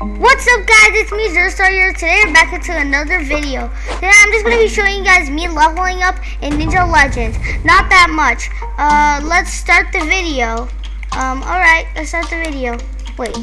What's up guys, it's me Zerstar here. Today I'm back into another video. Today I'm just going to be showing you guys me leveling up in Ninja Legends. Not that much. Uh, let's start the video. Um, alright, let's start the video. Wait.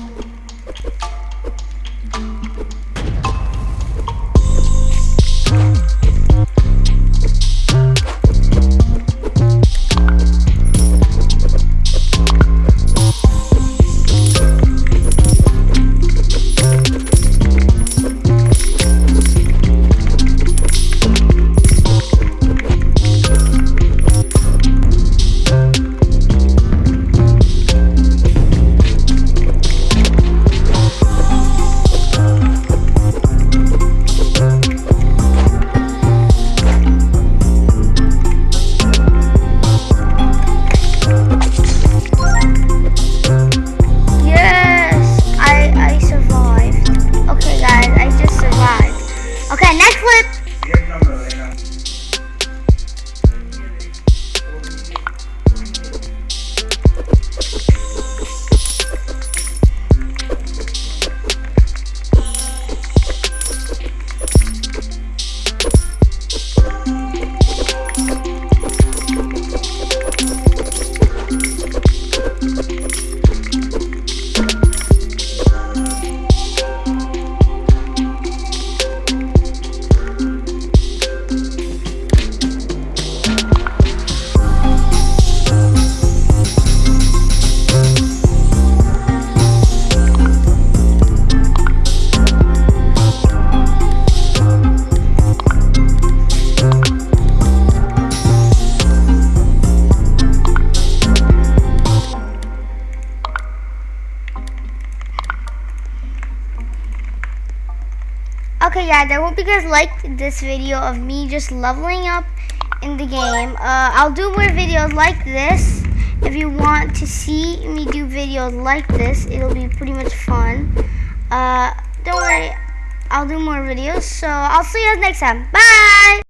Okay, guys, I hope you guys liked this video of me just leveling up in the game. Uh, I'll do more videos like this. If you want to see me do videos like this, it'll be pretty much fun. Uh, don't worry, I'll do more videos. So I'll see you guys next time. Bye!